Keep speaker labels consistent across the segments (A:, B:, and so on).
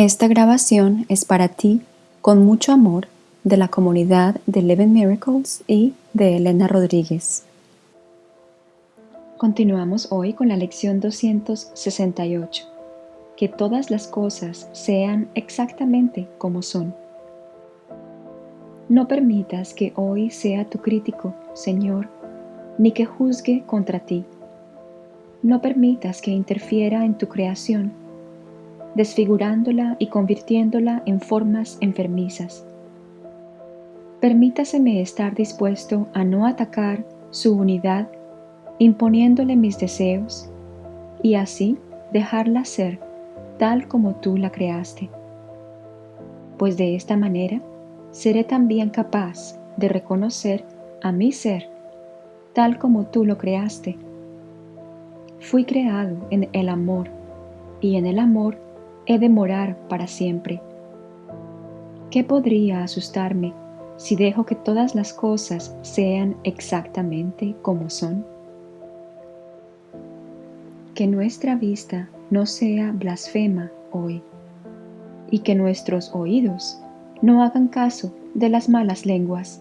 A: Esta grabación es para ti, con mucho amor, de la comunidad de Eleven Miracles y de Elena Rodríguez. Continuamos hoy con la lección 268. Que todas las cosas sean exactamente como son. No permitas que hoy sea tu crítico, Señor, ni que juzgue contra ti. No permitas que interfiera en tu creación, desfigurándola y convirtiéndola en formas enfermizas. Permítaseme estar dispuesto a no atacar su unidad imponiéndole mis deseos y así dejarla ser tal como tú la creaste. Pues de esta manera seré también capaz de reconocer a mi ser tal como tú lo creaste. Fui creado en el amor y en el amor he de morar para siempre. ¿Qué podría asustarme si dejo que todas las cosas sean exactamente como son? Que nuestra vista no sea blasfema hoy y que nuestros oídos no hagan caso de las malas lenguas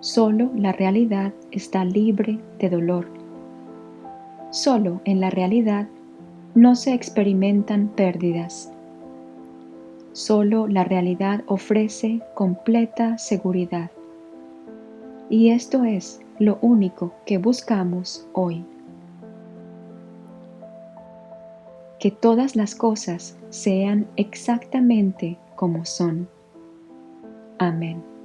A: Solo la realidad está libre de dolor. Solo en la realidad no se experimentan pérdidas. Solo la realidad ofrece completa seguridad. Y esto es lo único que buscamos hoy. Que todas las cosas sean exactamente como son. Amén.